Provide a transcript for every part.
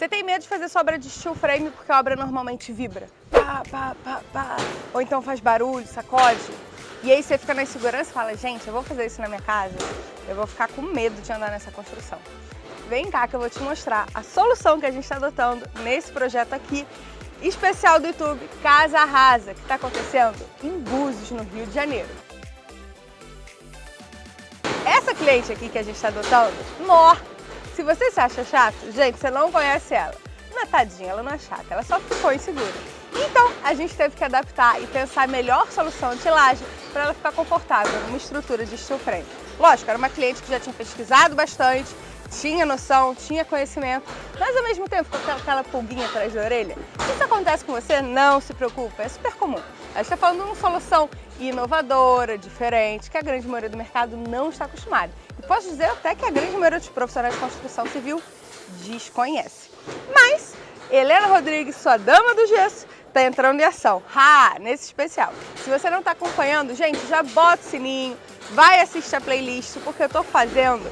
Você tem medo de fazer sua obra de steel frame porque a obra normalmente vibra? Pá, pá, pá, pá. Ou então faz barulho, sacode? E aí você fica na insegurança e fala, gente, eu vou fazer isso na minha casa, eu vou ficar com medo de andar nessa construção. Vem cá que eu vou te mostrar a solução que a gente está adotando nesse projeto aqui, especial do YouTube Casa Rasa, que está acontecendo em Búzios, no Rio de Janeiro. Essa cliente aqui que a gente está adotando, nó, se você se acha chato, gente, você não conhece ela. Não é tadinha, ela não é chata, ela só ficou insegura. Então, a gente teve que adaptar e pensar a melhor solução de laje para ela ficar confortável numa estrutura de steel frame. Lógico, era uma cliente que já tinha pesquisado bastante, tinha noção, tinha conhecimento, mas ao mesmo tempo com aquela pulguinha atrás da orelha. Se isso acontece com você, não se preocupe, é super comum. A gente está falando de uma solução inovadora, diferente, que a grande maioria do mercado não está acostumada. Posso dizer até que a grande maioria dos profissionais de construção civil desconhece. Mas Helena Rodrigues, sua dama do gesso, está entrando em ação. Ha! Nesse especial. Se você não está acompanhando, gente, já bota o sininho, vai assistir a playlist, porque eu estou fazendo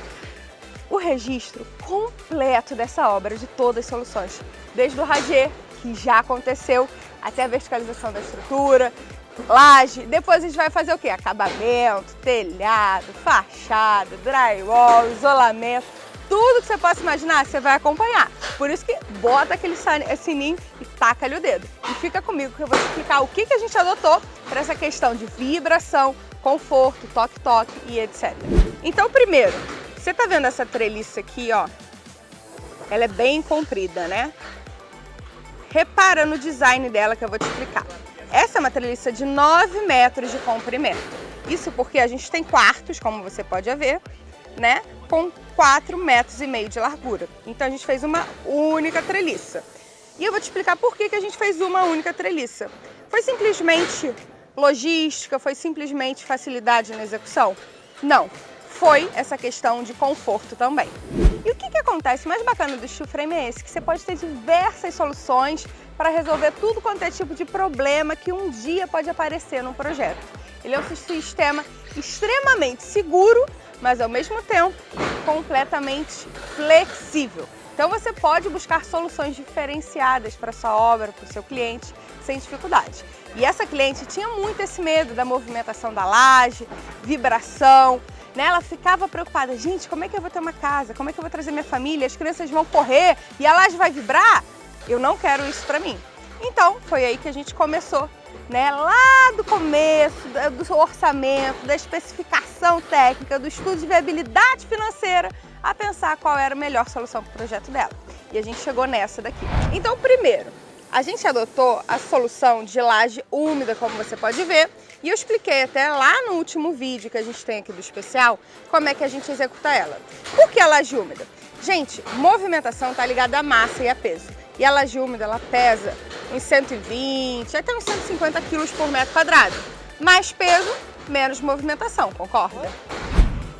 o registro completo dessa obra, de todas as soluções. Desde o radier, que já aconteceu, até a verticalização da estrutura, laje. Depois a gente vai fazer o quê? Acabamento, telhado, fachada, drywall, isolamento. Tudo que você possa imaginar, você vai acompanhar. Por isso que bota aquele sininho e taca-lhe o dedo. E fica comigo que eu vou explicar o que, que a gente adotou para essa questão de vibração, conforto, toque-toque e etc. Então, primeiro, você tá vendo essa treliça aqui, ó? Ela é bem comprida, né? Repara no design dela que eu vou te explicar. Essa é uma treliça de 9 metros de comprimento. Isso porque a gente tem quartos, como você pode ver, né? Com 4 metros e meio de largura. Então a gente fez uma única treliça. E eu vou te explicar por que, que a gente fez uma única treliça. Foi simplesmente logística, foi simplesmente facilidade na execução? Não, foi essa questão de conforto também. E o que, que acontece? O mais bacana do steel frame é esse, que você pode ter diversas soluções para resolver tudo quanto é tipo de problema que um dia pode aparecer no projeto. Ele é um sistema extremamente seguro, mas ao mesmo tempo completamente flexível. Então você pode buscar soluções diferenciadas para sua obra, para o seu cliente, sem dificuldade. E essa cliente tinha muito esse medo da movimentação da laje, vibração, né? Ela ficava preocupada, gente, como é que eu vou ter uma casa? Como é que eu vou trazer minha família? As crianças vão correr e a laje vai vibrar? Eu não quero isso para mim. Então, foi aí que a gente começou, né? Lá do começo, do orçamento, da especificação técnica, do estudo de viabilidade financeira, a pensar qual era a melhor solução para o projeto dela. E a gente chegou nessa daqui. Então, primeiro, a gente adotou a solução de laje úmida, como você pode ver, e eu expliquei até lá no último vídeo que a gente tem aqui do especial, como é que a gente executa ela. Por que a laje úmida? Gente, movimentação está ligada à massa e a peso. E a laje úmida, ela pesa uns 120, até uns 150 quilos por metro quadrado. Mais peso, menos movimentação, concorda?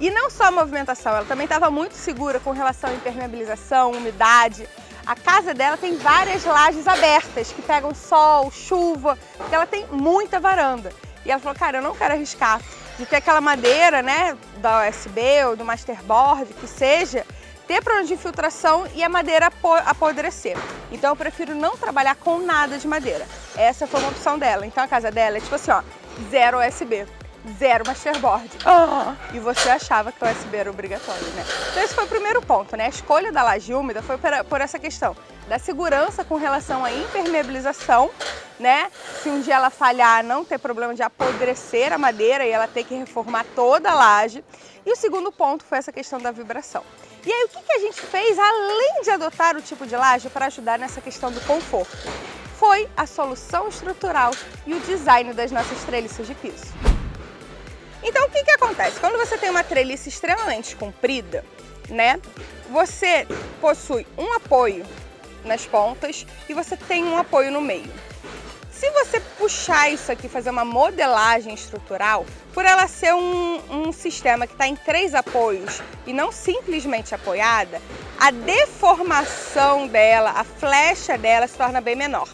E não só a movimentação, ela também estava muito segura com relação à impermeabilização, umidade. A casa dela tem várias lajes abertas que pegam sol, chuva, porque ela tem muita varanda. E ela falou, cara, eu não quero arriscar de ter aquela madeira, né, da USB ou do Masterboard, que seja, ter problema de infiltração e a madeira apodrecer. Então eu prefiro não trabalhar com nada de madeira. Essa foi uma opção dela. Então a casa dela é tipo assim, ó, zero USB, zero Masterboard. Oh, e você achava que o USB era obrigatório, né? Então esse foi o primeiro ponto, né? A escolha da laje úmida foi por essa questão da segurança com relação à impermeabilização, né? Se um dia ela falhar, não ter problema de apodrecer a madeira e ela ter que reformar toda a laje. E o segundo ponto foi essa questão da vibração. E aí, o que, que a gente fez, além de adotar o tipo de laje para ajudar nessa questão do conforto? Foi a solução estrutural e o design das nossas treliças de piso. Então, o que, que acontece? Quando você tem uma treliça extremamente comprida, né, você possui um apoio nas pontas e você tem um apoio no meio. Se você puxar isso aqui, fazer uma modelagem estrutural, por ela ser um, um sistema que está em três apoios e não simplesmente apoiada, a deformação dela, a flecha dela se torna bem menor.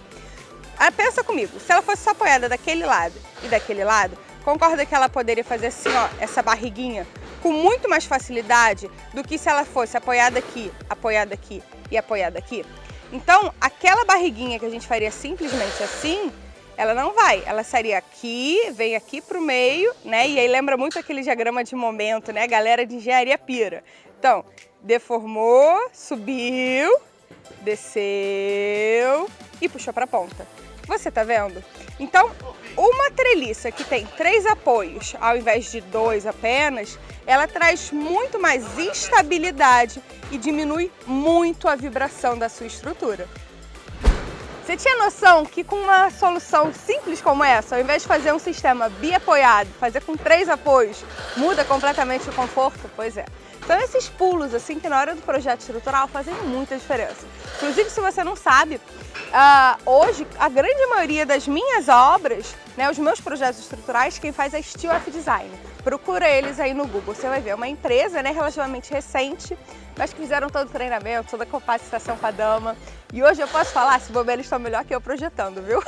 Ah, pensa comigo, se ela fosse só apoiada daquele lado e daquele lado, concorda que ela poderia fazer assim, ó, essa barriguinha, com muito mais facilidade do que se ela fosse apoiada aqui, apoiada aqui e apoiada aqui? Então, aquela barriguinha que a gente faria simplesmente assim, ela não vai. Ela seria aqui, vem aqui para o meio, né? E aí lembra muito aquele diagrama de momento, né? Galera de engenharia pira. Então, deformou, subiu, desceu e puxou para a ponta. Você tá vendo? Então, uma treliça que tem três apoios, ao invés de dois apenas, ela traz muito mais estabilidade e diminui muito a vibração da sua estrutura. Você tinha noção que com uma solução simples como essa, ao invés de fazer um sistema biapoiado, fazer com três apoios, muda completamente o conforto? Pois é. Então esses pulos, assim, que na hora do projeto estrutural fazem muita diferença. Inclusive, se você não sabe, uh, hoje a grande maioria das minhas obras, né, os meus projetos estruturais, quem faz é Steel F Design. Procura eles aí no Google, você vai ver. É uma empresa né, relativamente recente, mas que fizeram todo o treinamento, toda a capacitação para dama. E hoje eu posso falar, se bobear, eles estão melhor que eu projetando, viu?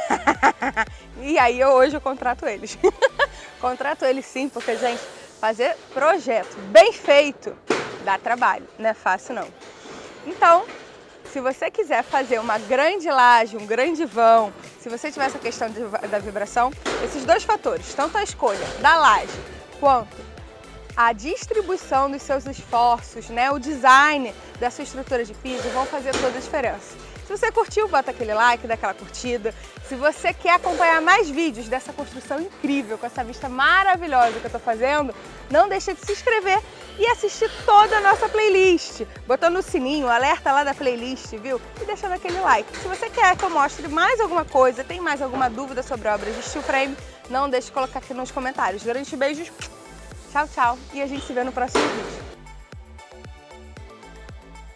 e aí eu, hoje eu contrato eles. contrato eles sim, porque, gente, fazer projeto bem feito dá trabalho, não é fácil não. Então, se você quiser fazer uma grande laje, um grande vão, se você tiver essa questão de, da vibração, esses dois fatores, tanto a escolha da laje quanto a distribuição dos seus esforços, né, o design da sua estrutura de piso vão fazer toda a diferença. Se você curtiu, bota aquele like, dá aquela curtida. Se você quer acompanhar mais vídeos dessa construção incrível, com essa vista maravilhosa que eu estou fazendo, não deixe de se inscrever e assistir toda a nossa playlist, botando o sininho, alerta lá da playlist, viu? E deixando aquele like. Se você quer que eu mostre mais alguma coisa, tem mais alguma dúvida sobre obras de steel frame, não deixe de colocar aqui nos comentários. Grandes beijos, tchau, tchau e a gente se vê no próximo vídeo.